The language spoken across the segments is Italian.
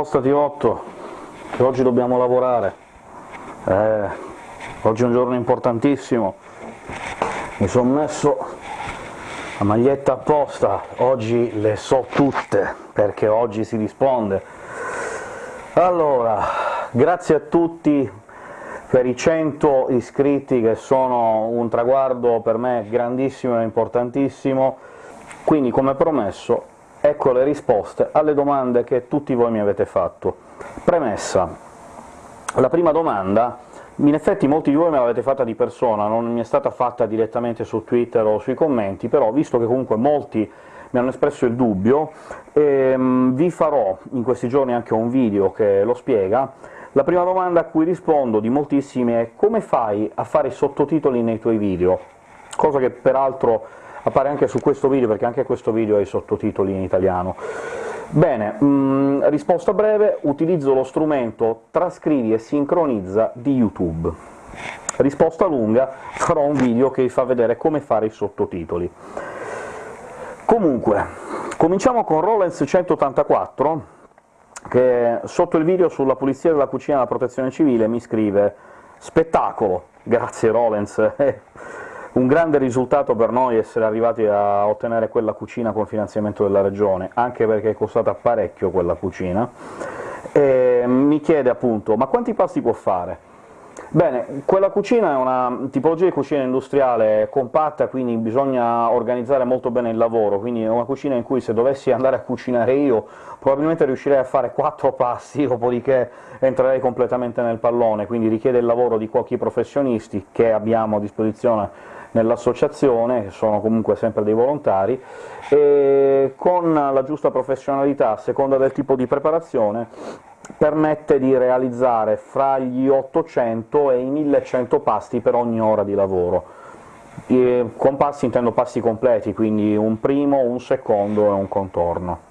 Spostati Otto, che oggi dobbiamo lavorare. Eh, oggi è un giorno importantissimo. Mi sono messo la maglietta apposta, oggi le so tutte, perché oggi si risponde. Allora, grazie a tutti per i 100 iscritti, che sono un traguardo per me grandissimo e importantissimo, quindi come promesso ecco le risposte alle domande che tutti voi mi avete fatto. Premessa. La prima domanda, in effetti molti di voi me l'avete fatta di persona, non mi è stata fatta direttamente su Twitter o sui commenti, però visto che comunque molti mi hanno espresso il dubbio, ehm, vi farò in questi giorni anche un video che lo spiega. La prima domanda a cui rispondo di moltissimi è «Come fai a fare i sottotitoli nei tuoi video?», cosa che peraltro appare anche su questo video, perché anche questo video ha i sottotitoli in italiano. Bene, mh, mm, risposta breve, utilizzo lo strumento trascrivi e sincronizza di YouTube. Risposta lunga, farò un video che vi fa vedere come fare i sottotitoli. Comunque, cominciamo con Rollens 184, che sotto il video sulla pulizia della cucina e la protezione civile mi scrive «Spettacolo! Grazie Rollens!» Un grande risultato per noi essere arrivati a ottenere quella cucina con finanziamento della Regione, anche perché è costata parecchio quella cucina, e mi chiede appunto «ma quanti pasti può fare?» Bene, quella cucina è una tipologia di cucina industriale compatta, quindi bisogna organizzare molto bene il lavoro, quindi è una cucina in cui se dovessi andare a cucinare io probabilmente riuscirei a fare quattro passi, dopodiché entrerei completamente nel pallone, quindi richiede il lavoro di cuochi professionisti che abbiamo a disposizione nell'associazione, che sono comunque sempre dei volontari, e con la giusta professionalità, a seconda del tipo di preparazione, permette di realizzare fra gli 800 e i 1100 pasti per ogni ora di lavoro. E con passi intendo passi completi, quindi un primo, un secondo e un contorno.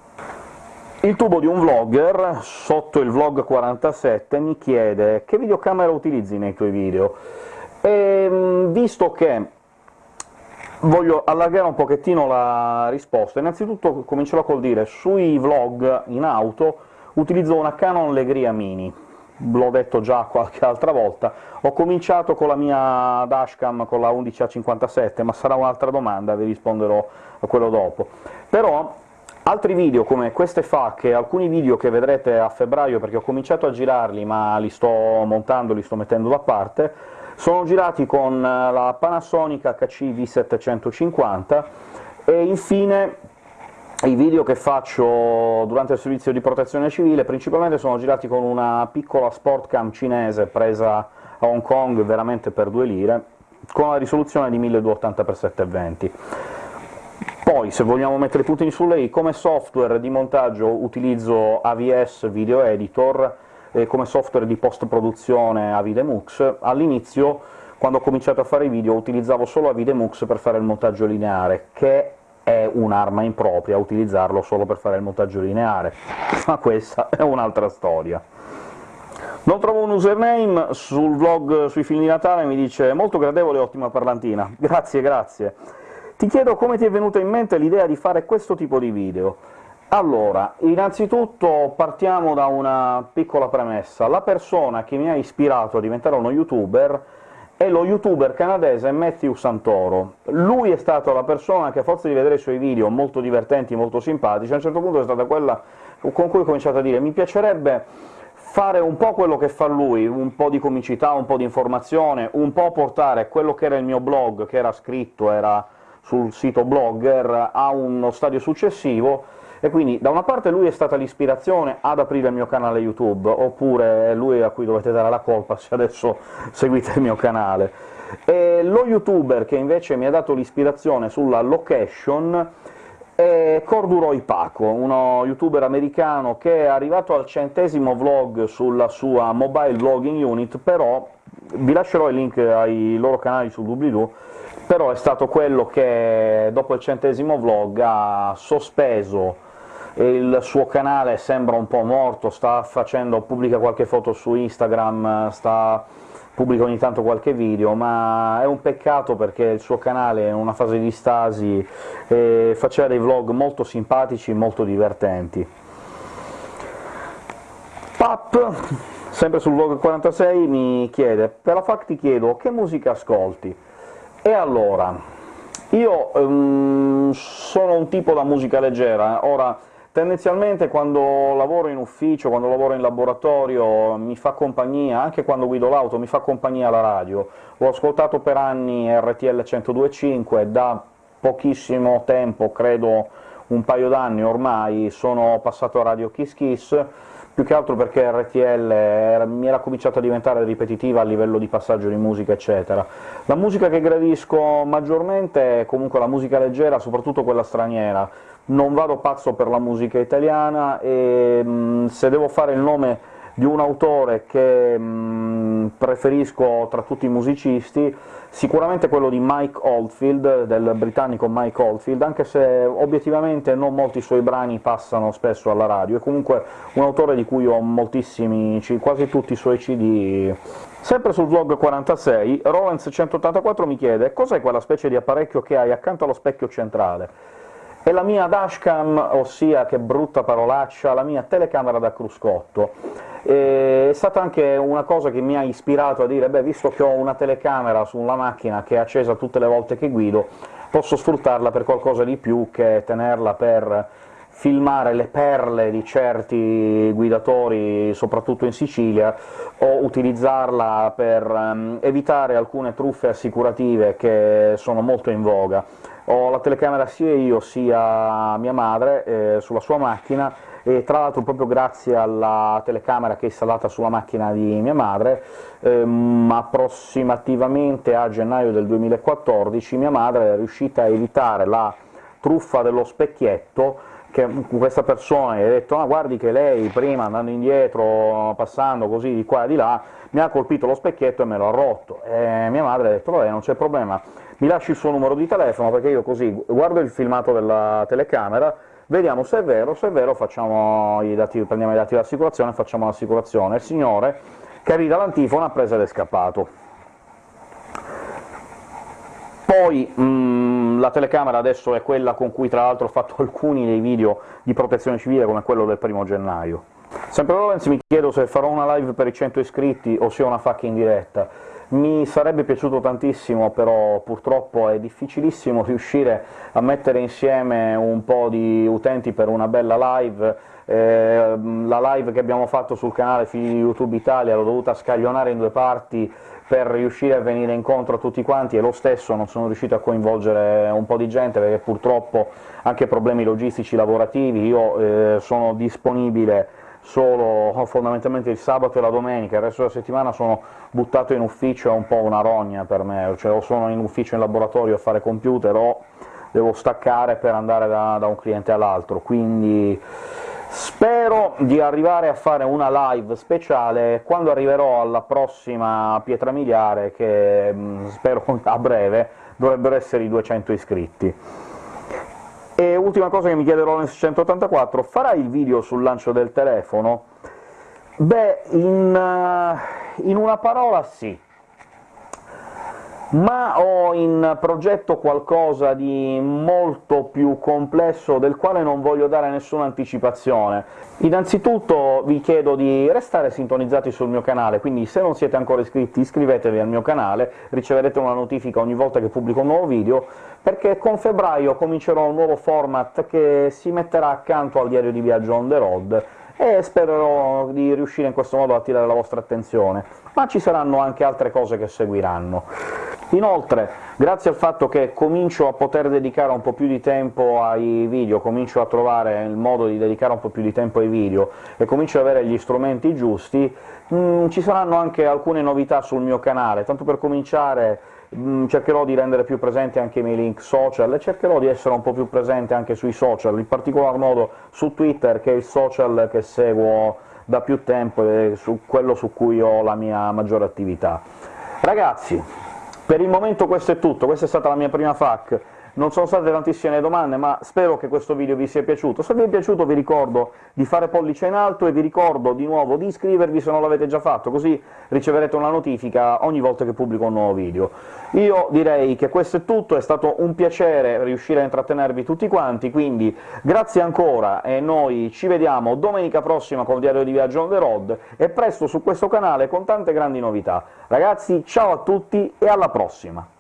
Il tubo di un vlogger, sotto il vlog 47, mi chiede «Che videocamera utilizzi nei tuoi video?» e visto che Voglio allargare un pochettino la risposta. Innanzitutto comincerò col dire sui vlog in auto utilizzo una Canon Legria Mini, l'ho detto già qualche altra volta, ho cominciato con la mia dashcam con la 11A57, ma sarà un'altra domanda, vi risponderò a quello dopo. Però altri video come queste facche, alcuni video che vedrete a febbraio, perché ho cominciato a girarli ma li sto montando, li sto mettendo da parte, sono girati con eh, la Panasonic HC V750 e infine i video che faccio durante il servizio di protezione civile principalmente sono girati con una piccola sportcam cinese presa a Hong Kong veramente per due lire, con una risoluzione di 1280x720. Poi, se vogliamo mettere i puntini sulle i, come software di montaggio utilizzo AVS Video Editor, eh, come software di post-produzione Avidemux. All'inizio, quando ho cominciato a fare i video, utilizzavo solo Avidemux per fare il montaggio lineare, che è un'arma impropria utilizzarlo solo per fare il montaggio lineare, ma questa è un'altra storia. Non trovo un username, sul vlog sui film di Natale mi dice «molto gradevole e ottima parlantina». Grazie, grazie. Ti chiedo come ti è venuta in mente l'idea di fare questo tipo di video. Allora, innanzitutto partiamo da una piccola premessa. La persona che mi ha ispirato a diventare uno youtuber è lo youtuber canadese Matthew Santoro. Lui è stata la persona che, a forza di vedere i suoi video molto divertenti, molto simpatici, a un certo punto è stata quella con cui ho cominciato a dire «mi piacerebbe fare un po' quello che fa lui, un po' di comicità, un po' di informazione, un po' portare quello che era il mio blog, che era scritto, era sul sito Blogger, a uno stadio successivo», e quindi da una parte lui è stata l'ispirazione ad aprire il mio canale YouTube, oppure lui a cui dovete dare la colpa se adesso seguite il mio canale. E lo youtuber che invece mi ha dato l'ispirazione sulla location è Corduroy Paco, uno youtuber americano che è arrivato al centesimo vlog sulla sua mobile vlogging unit, però vi lascerò il link ai loro canali su doobly-doo, però è stato quello che dopo il centesimo vlog ha sospeso il suo canale sembra un po' morto, sta facendo, pubblica qualche foto su Instagram, sta, pubblica ogni tanto qualche video, ma è un peccato perché il suo canale è in una fase di stasi e faceva dei vlog molto simpatici, molto divertenti. Pap, sempre sul vlog 46, mi chiede «Per la FAC ti chiedo che musica ascolti?» E allora, io um, sono un tipo da musica leggera, ora tendenzialmente quando lavoro in ufficio, quando lavoro in laboratorio, mi fa compagnia, anche quando guido l'auto, mi fa compagnia la radio. Ho ascoltato per anni RTL 102.5, da pochissimo tempo, credo un paio d'anni ormai, sono passato a Radio Kiss Kiss, più che altro perché RTL era, mi era cominciata a diventare ripetitiva a livello di passaggio di musica, eccetera. La musica che gradisco maggiormente è comunque la musica leggera, soprattutto quella straniera. Non vado pazzo per la musica italiana e mh, se devo fare il nome di un autore che mh, preferisco tra tutti i musicisti, sicuramente quello di Mike Oldfield, del britannico Mike Oldfield, anche se obiettivamente non molti suoi brani passano spesso alla radio, è comunque un autore di cui ho moltissimi, quasi tutti i suoi cd. Sempre sul vlog 46, Rollens184 mi chiede «Cos'è quella specie di apparecchio che hai accanto allo specchio centrale?» È la mia dashcam, ossia, che brutta parolaccia, la mia telecamera da cruscotto. E è stata anche una cosa che mi ha ispirato a dire «beh, visto che ho una telecamera sulla macchina che è accesa tutte le volte che guido, posso sfruttarla per qualcosa di più che tenerla per filmare le perle di certi guidatori, soprattutto in Sicilia, o utilizzarla per um, evitare alcune truffe assicurative che sono molto in voga. Ho la telecamera sia io sia mia madre eh, sulla sua macchina, e tra l'altro proprio grazie alla telecamera che è installata sulla macchina di mia madre, ehm, approssimativamente a gennaio del 2014 mia madre è riuscita a evitare la truffa dello specchietto che questa persona gli ha detto «ah, guardi che lei prima andando indietro, passando così di qua e di là, mi ha colpito lo specchietto e me l'ha rotto». E mia madre ha detto «vabbè, non c'è problema, mi lasci il suo numero di telefono, perché io così guardo il filmato della telecamera, vediamo se è vero, se è vero i dati, prendiamo i dati dell'assicurazione e facciamo l'assicurazione». Il signore, che arriva l'antifona, ha preso ed è scappato. Poi mh, la telecamera adesso è quella con cui tra l'altro ho fatto alcuni dei video di protezione civile, come quello del primo gennaio. Sempre Lorenz mi chiedo se farò una live per i 100 iscritti o se ho una in diretta. Mi sarebbe piaciuto tantissimo, però purtroppo è difficilissimo riuscire a mettere insieme un po' di utenti per una bella live, eh, la live che abbiamo fatto sul canale Figli di YouTube Italia l'ho dovuta scaglionare in due parti per riuscire a venire incontro a tutti quanti, e lo stesso non sono riuscito a coinvolgere un po' di gente, perché purtroppo anche problemi logistici lavorativi, io eh, sono disponibile solo fondamentalmente il sabato e la domenica, il resto della settimana sono buttato in ufficio, è un po' una rogna per me, cioè o sono in ufficio in laboratorio a fare computer o devo staccare per andare da, da un cliente all'altro, quindi Spero di arrivare a fare una live speciale quando arriverò alla prossima pietra miliare, che mm, spero a breve dovrebbero essere i 200 iscritti. E ultima cosa che mi chiede Rollins 184, farai il video sul lancio del telefono? Beh, in, uh, in una parola sì ma ho in progetto qualcosa di molto più complesso, del quale non voglio dare nessuna anticipazione. Innanzitutto vi chiedo di restare sintonizzati sul mio canale, quindi se non siete ancora iscritti iscrivetevi al mio canale, riceverete una notifica ogni volta che pubblico un nuovo video, perché con febbraio comincerò un nuovo format che si metterà accanto al diario di viaggio on the road, e spererò di riuscire in questo modo a attirare la vostra attenzione, ma ci saranno anche altre cose che seguiranno. Inoltre, grazie al fatto che comincio a poter dedicare un po' più di tempo ai video, comincio a trovare il modo di dedicare un po' più di tempo ai video e comincio ad avere gli strumenti giusti, mh, mm, ci saranno anche alcune novità sul mio canale, tanto per cominciare Mm, cercherò di rendere più presenti anche i miei link social e cercherò di essere un po' più presente anche sui social, in particolar modo su Twitter, che è il social che seguo da più tempo e su quello su cui ho la mia maggiore attività. Ragazzi, per il momento questo è tutto, questa è stata la mia prima FAQ, non sono state tantissime domande, ma spero che questo video vi sia piaciuto. Se vi è piaciuto vi ricordo di fare pollice in alto e vi ricordo di nuovo di iscrivervi se non l'avete già fatto, così riceverete una notifica ogni volta che pubblico un nuovo video. Io direi che questo è tutto, è stato un piacere riuscire a intrattenervi tutti quanti, quindi grazie ancora e noi ci vediamo domenica prossima con il diario di viaggio on the road, e presto su questo canale con tante grandi novità. Ragazzi, ciao a tutti e alla prossima!